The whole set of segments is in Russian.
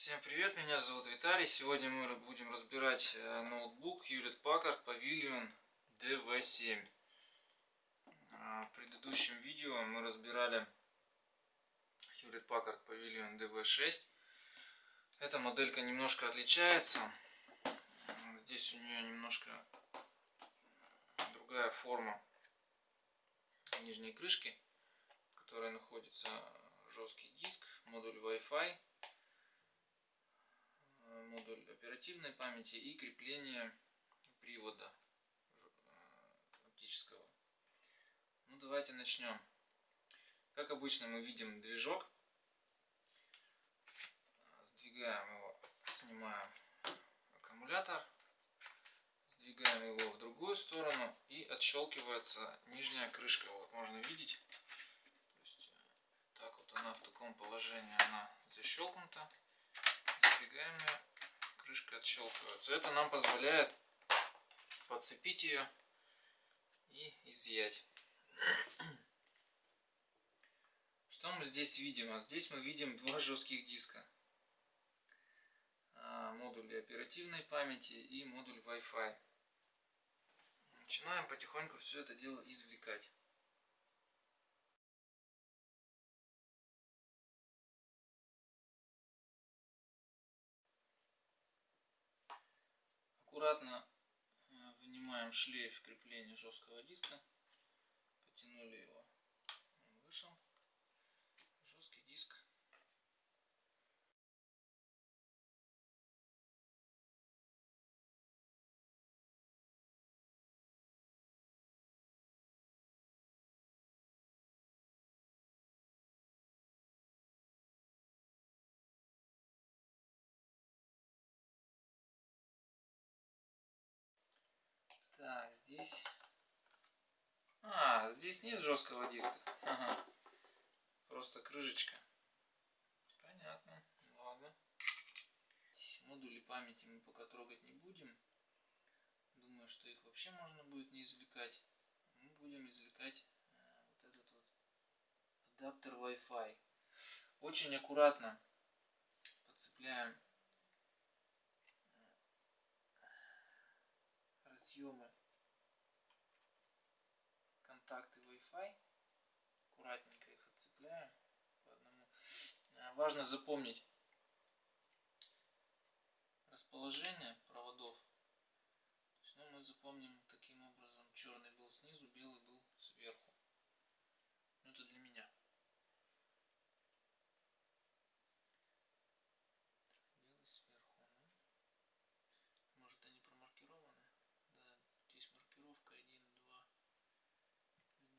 Всем привет, меня зовут Виталий. Сегодня мы будем разбирать э, ноутбук Hewlett Packard Pavilion DV7. А, в предыдущем видео мы разбирали Hewlett Packard Pavilion DV6. Эта моделька немножко отличается. Здесь у нее немножко другая форма нижней крышки, в которой находится жесткий диск, модуль Wi-Fi модуль оперативной памяти и крепление привода э, оптического. Ну давайте начнем. Как обычно мы видим движок. Сдвигаем его, снимаем аккумулятор, сдвигаем его в другую сторону и отщелкивается нижняя крышка. Вот можно видеть. Э, так вот она в таком положении она защелкнута. Сдвигаем ее крышка отщелкивается. Это нам позволяет подцепить ее и изъять. Что мы здесь видим? А здесь мы видим два жестких диска. А, модуль оперативной памяти и модуль Wi-Fi. Начинаем потихоньку все это дело извлекать. Аккуратно э, вынимаем шлейф крепления жесткого диска, потянули Здесь... А, здесь нет жесткого диска. Ага. Просто крышечка. Понятно. Ладно. Модули памяти мы пока трогать не будем. Думаю, что их вообще можно будет не извлекать. Мы будем извлекать э, вот этот вот адаптер Wi-Fi. Очень аккуратно подцепляем разъемы контакты Wi-Fi. Аккуратненько их отцепляем по одному. А, важно запомнить расположение проводов. То есть, ну, мы запомним таким образом, черный был снизу, белый был сверху. Ну, это для меня.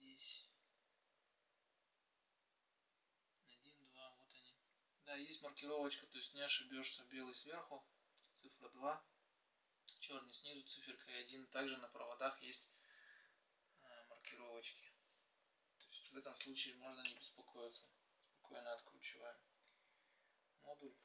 Да, есть маркировочка, то есть не ошибешься. Белый сверху, цифра 2, черный снизу, циферка 1. Также на проводах есть э, маркировочки. То есть в этом случае можно не беспокоиться. Спокойно откручиваем модуль.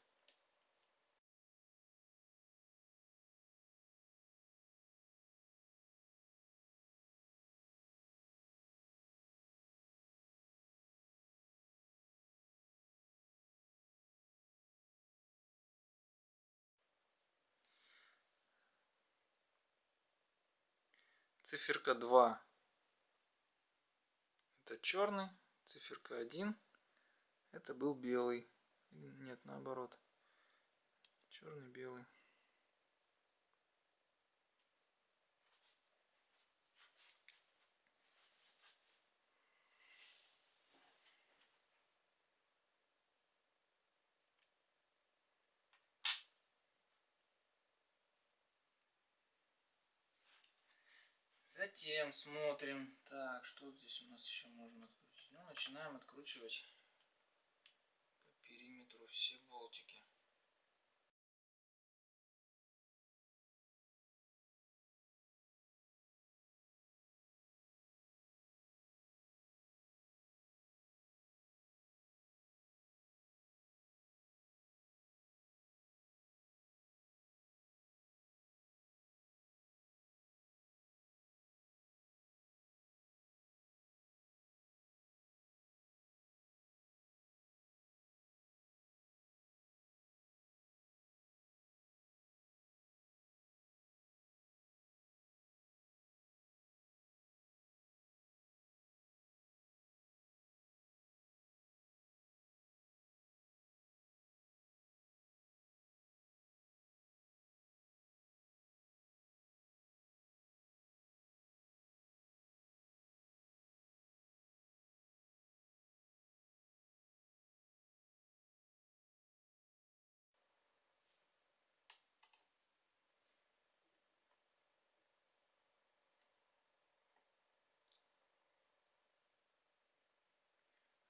Циферка 2 это черный, циферка 1 это был белый. Нет, наоборот. Черный, белый. Затем смотрим, так, что здесь у нас еще можно открутить. Ну, начинаем откручивать по периметру все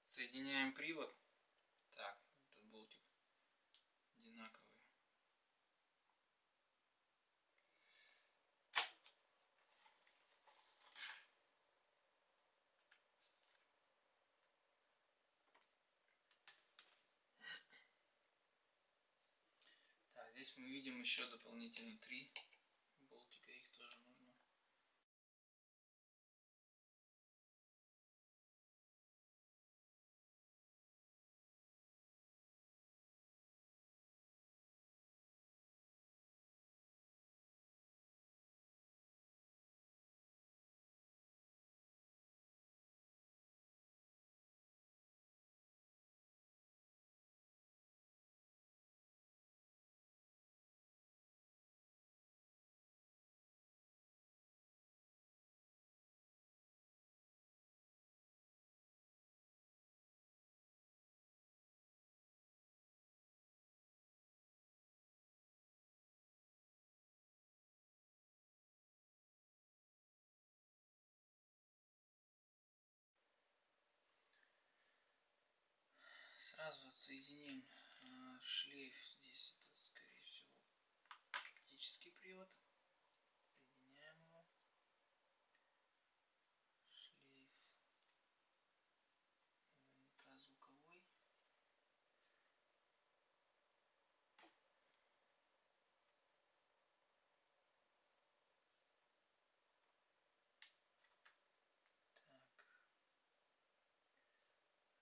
Соединяем привод. Так, этот болтик одинаковый. Так, здесь мы видим еще дополнительно три Сразу отсоединим э, шлейф. Здесь это, скорее всего, оптический привод. Соединяем его. Шлейф. Наверняка звуковой. Так.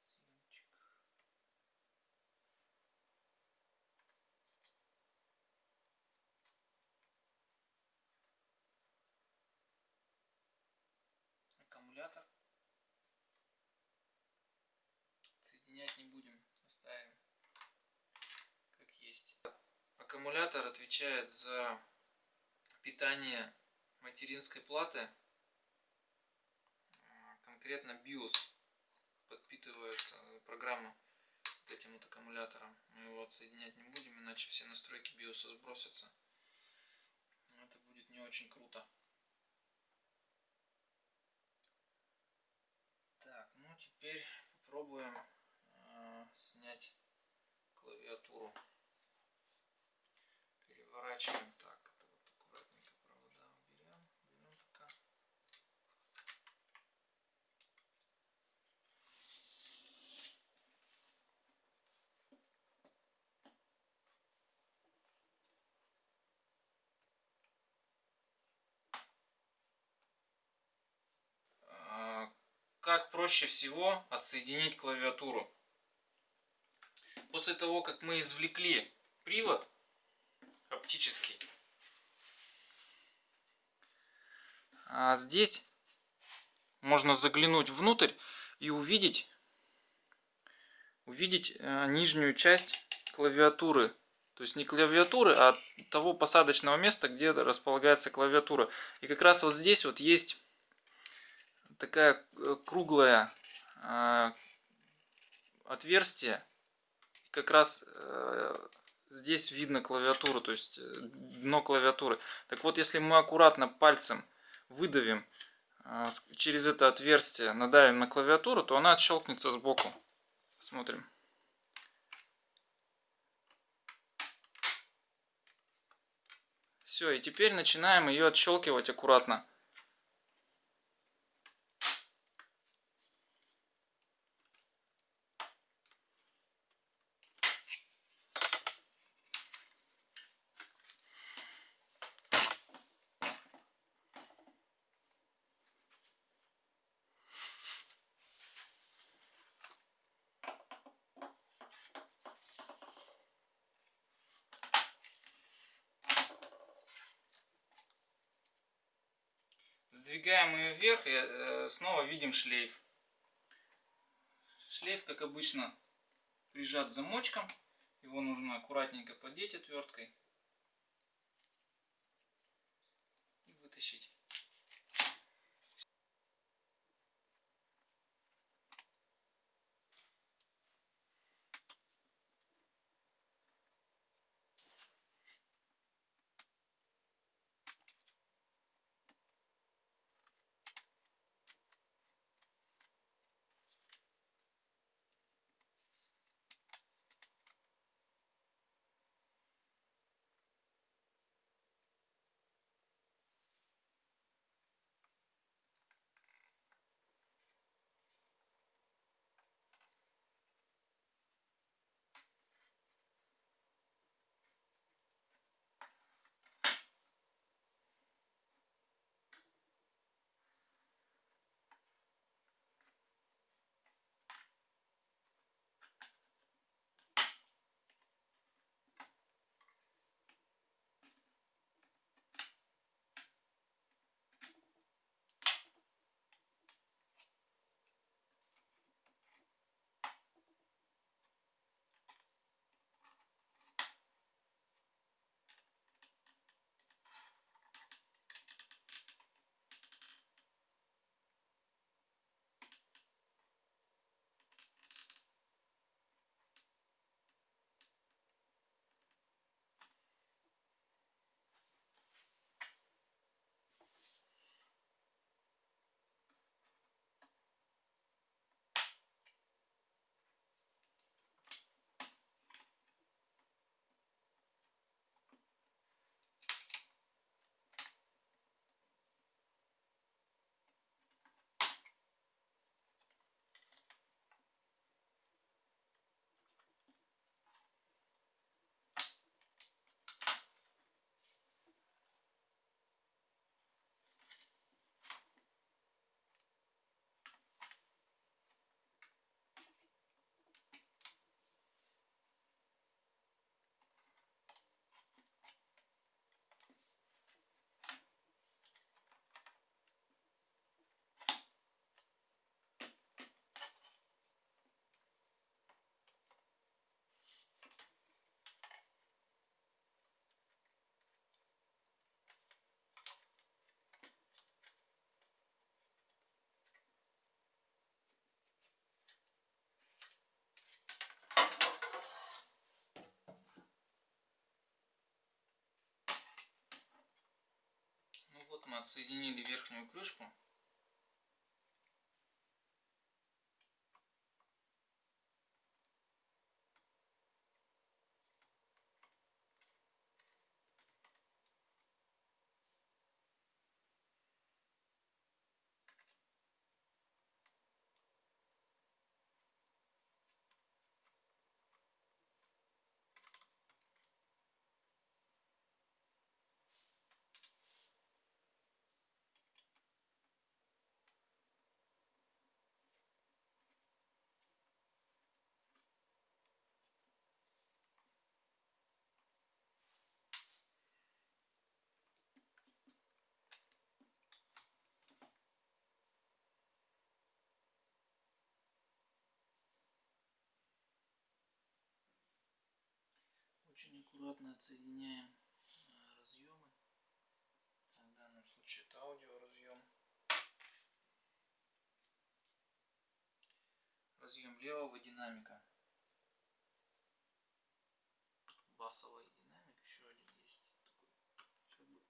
Съемчик. аккумулятор. Соединять не будем, оставим как есть. Аккумулятор отвечает за питание материнской платы, конкретно BIOS подпитывается программа вот этим вот аккумулятором. Мы его отсоединять не будем, иначе все настройки BIOS сбросятся. Это будет не очень круто. Так, ну теперь попробуем э, снять клавиатуру. Переворачиваем так. Это вот аккуратненько провода уберем. Берем пока. А, как проще всего отсоединить клавиатуру. После того, как мы извлекли привод оптический, а здесь можно заглянуть внутрь и увидеть, увидеть э, нижнюю часть клавиатуры. То есть не клавиатуры, а того посадочного места, где располагается клавиатура. И как раз вот здесь вот есть такая э, круглая э, отверстие. Как раз здесь видно клавиатуру, то есть дно клавиатуры. Так вот, если мы аккуратно пальцем выдавим через это отверстие, надавим на клавиатуру, то она отщелкнется сбоку. Смотрим. Все, и теперь начинаем ее отщелкивать аккуратно. Сдвигаем ее вверх и э, снова видим шлейф. Шлейф, как обычно, прижат замочком. Его нужно аккуратненько подеть отверткой. Отсоединили верхнюю крышку. Очень аккуратно отсоединяем э, разъемы. В данном случае это аудио разъем. Разъем левого динамика. Басовый динамик. Еще один есть. Такой, как бы,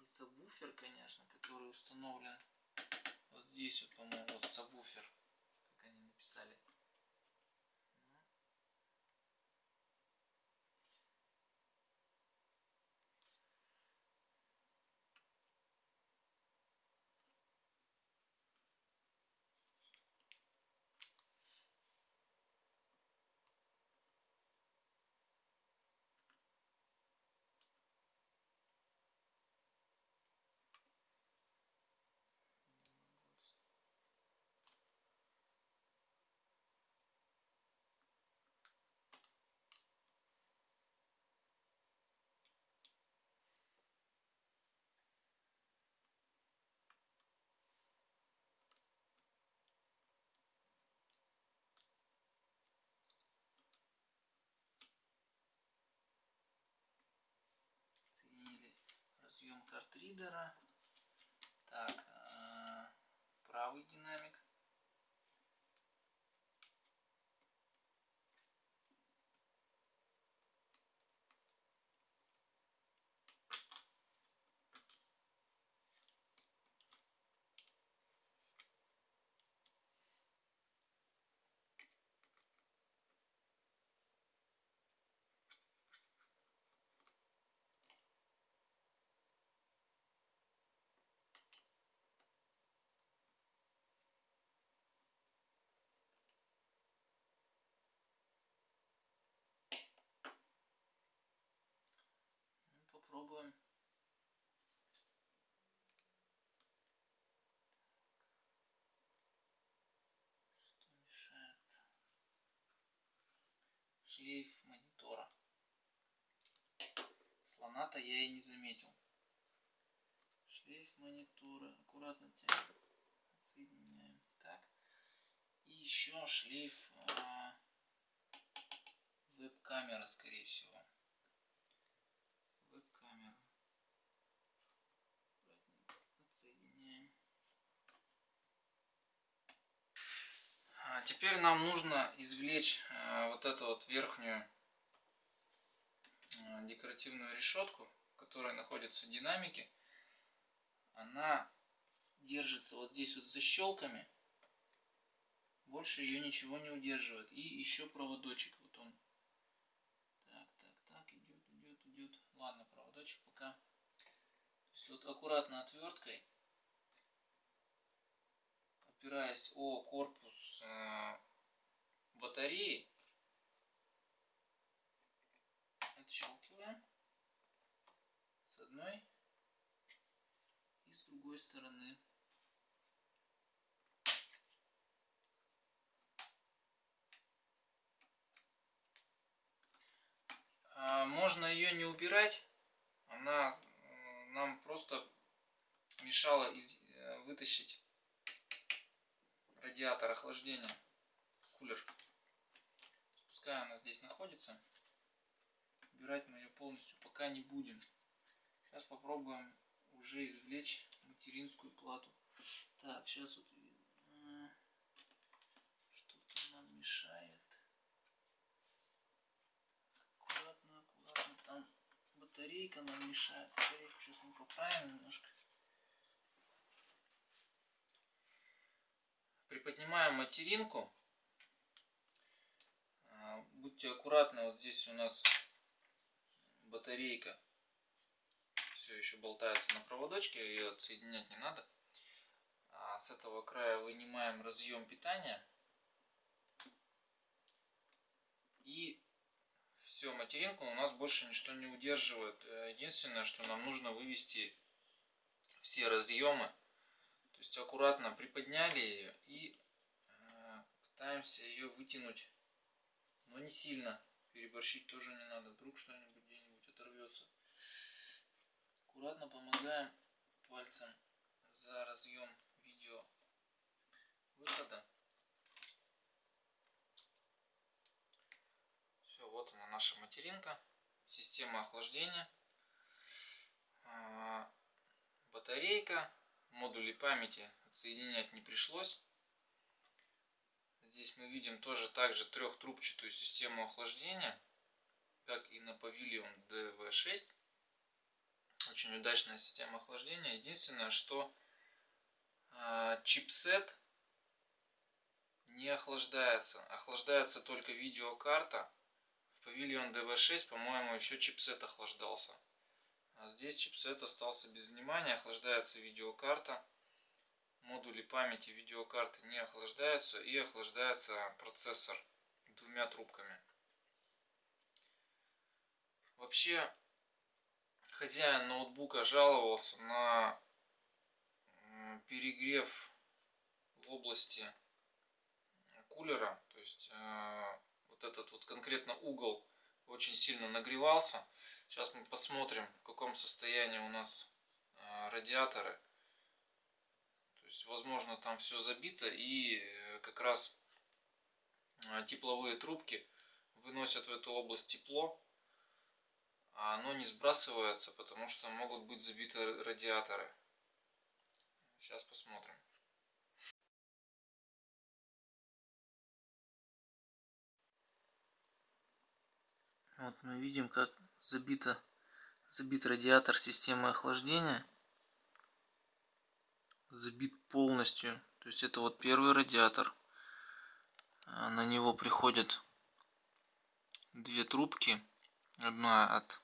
не сабвуфер, конечно, который установлен вот здесь вот, по-моему, вот сабвуфер, как они написали. Картридера. Так, э, правый динамик. Попробуем. Что мешает? Шлейф монитора. Слона-то я и не заметил. Шлейф монитора. Аккуратно тянем. Отсоединяем. Так. И еще шлейф э, веб-камеры, скорее всего. Теперь нам нужно извлечь э, вот эту вот верхнюю э, декоративную решетку, в которой находятся динамики. Она держится вот здесь вот защелками. Больше ее ничего не удерживает. И еще проводочек. Вот он. Так, так, так. Идет, идет, идет. Ладно, проводочек пока. То есть вот аккуратно отверткой опираясь о корпус э, батареи, отщелкиваем. С одной. И с другой стороны. А, можно ее не убирать, она э, нам просто мешала э, вытащить радиатор охлаждения, кулер. Пускай она здесь находится. Убирать мы ее полностью пока не будем. Сейчас попробуем уже извлечь материнскую плату. Так, сейчас вот что-то нам мешает. Аккуратно, аккуратно. Там батарейка нам мешает. Батарейку сейчас мы поправим немножко. Приподнимаем материнку. А, будьте аккуратны, вот здесь у нас батарейка все еще болтается на проводочке, ее отсоединять не надо. А с этого края вынимаем разъем питания. И все, материнку у нас больше ничто не удерживает. Э, единственное, что нам нужно вывести все разъемы. То есть аккуратно приподняли ее и э, пытаемся ее вытянуть. Но не сильно. Переборщить тоже не надо. Вдруг что-нибудь где-нибудь оторвется. Аккуратно помогаем пальцем за разъем видео выхода. Все, вот она наша материнка. Система охлаждения. А, батарейка. Модули памяти отсоединять не пришлось. Здесь мы видим тоже также трехтрубчатую систему охлаждения, как и на Pavilion DV6. Очень удачная система охлаждения. Единственное, что э, чипсет не охлаждается. Охлаждается только видеокарта. В Pavilion DV6, по-моему, еще чипсет охлаждался. А здесь чипсет остался без внимания. Охлаждается видеокарта. Модули памяти видеокарты не охлаждаются. И охлаждается процессор двумя трубками. Вообще, хозяин ноутбука жаловался на перегрев в области кулера. То есть э, вот этот вот конкретно угол очень сильно нагревался. Сейчас мы посмотрим, в каком состоянии у нас э, радиаторы. То есть, возможно, там все забито и э, как раз тепловые трубки выносят в эту область тепло а оно не сбрасывается, потому что могут быть забиты радиаторы. Сейчас посмотрим. Вот мы видим, как забито, забит радиатор системы охлаждения. Забит полностью. То есть это вот первый радиатор. А на него приходят две трубки. Одна от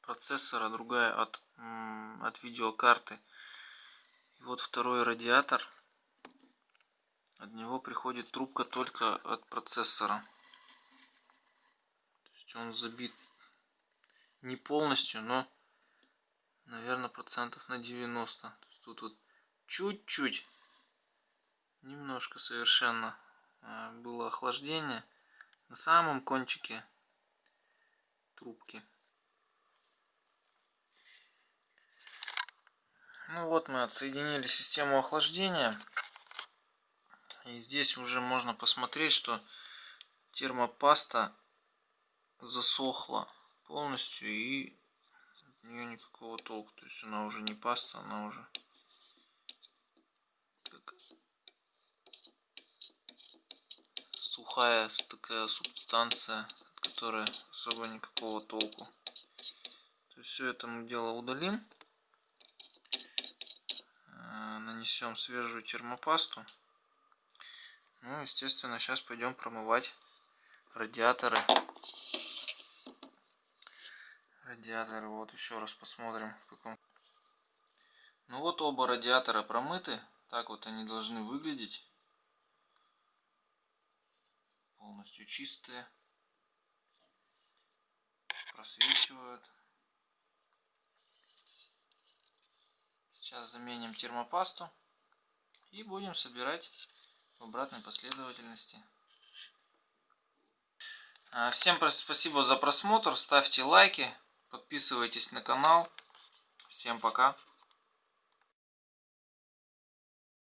процессора, другая от, от видеокарты. И вот второй радиатор. От него приходит трубка только от процессора. Есть он забит не полностью, но, наверное, процентов на 90. То есть тут вот чуть-чуть, немножко совершенно э, было охлаждение на самом кончике трубки. Ну вот мы отсоединили систему охлаждения. И здесь уже можно посмотреть, что термопаста засохла полностью и от нее никакого толку. То есть она уже не паста, она уже сухая такая субстанция, от которой особо никакого толку. То есть все это мы дело удалим нанесем свежую термопасту. Ну, естественно, сейчас пойдем промывать радиаторы. Радиаторы, вот еще раз посмотрим в каком. Ну вот оба радиатора промыты. Так вот они должны выглядеть. Полностью чистые. Просвечивают. Сейчас заменим термопасту и будем собирать в обратной последовательности. А, всем спасибо за просмотр, ставьте лайки, подписывайтесь на канал. Всем пока.